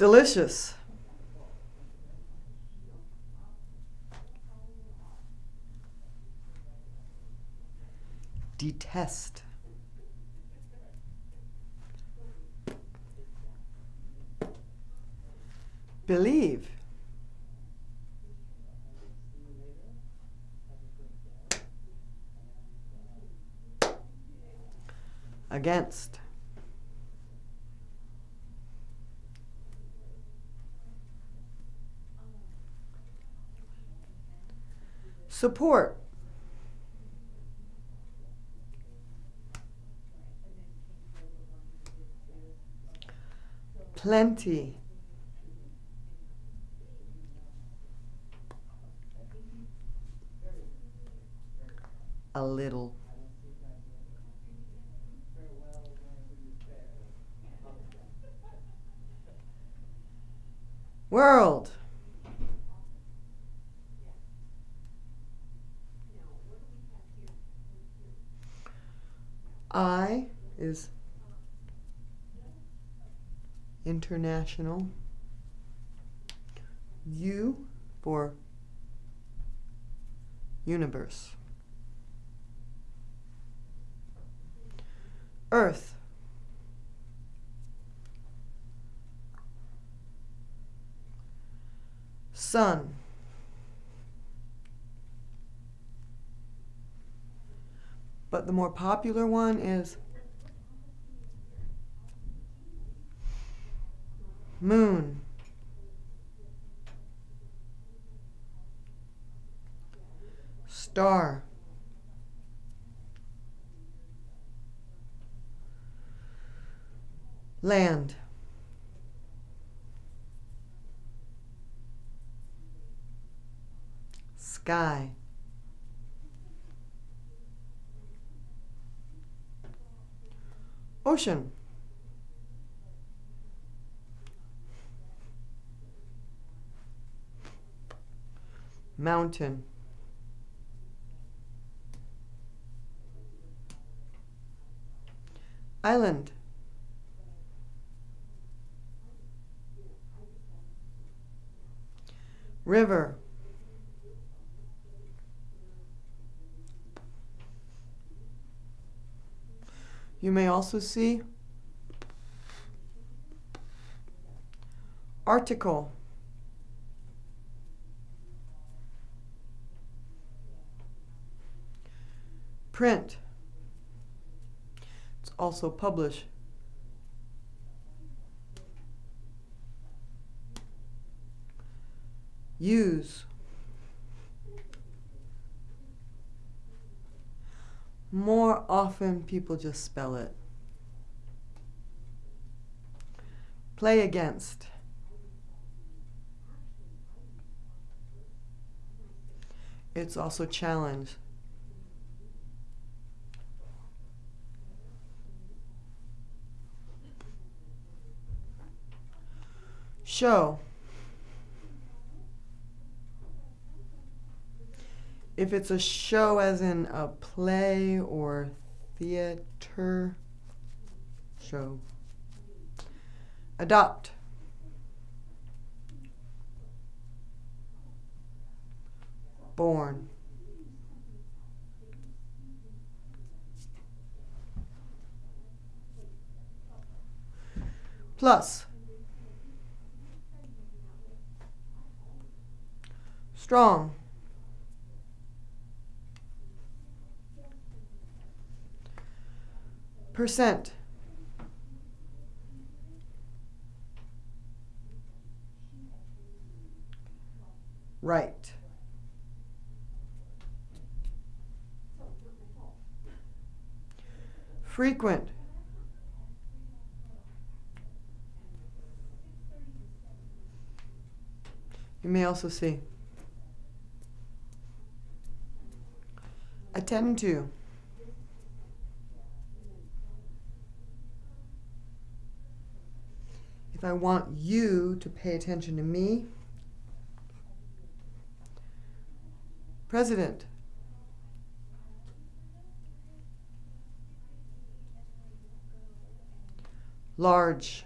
Delicious. Detest. Believe. Against. Support. Plenty. A little. World. I is international. U for universe. Earth. Sun. But the more popular one is moon. Star. Land. Sky. Ocean. Mountain. Island. River. You may also see article. Print. It's also publish. Use. More often, people just spell it. Play against. It's also challenge. Show. If it's a show as in a play or theater, show. Adopt. Born. Plus. Strong. Percent. Right. Frequent. You may also see. Attend to. I want you to pay attention to me, President. Large.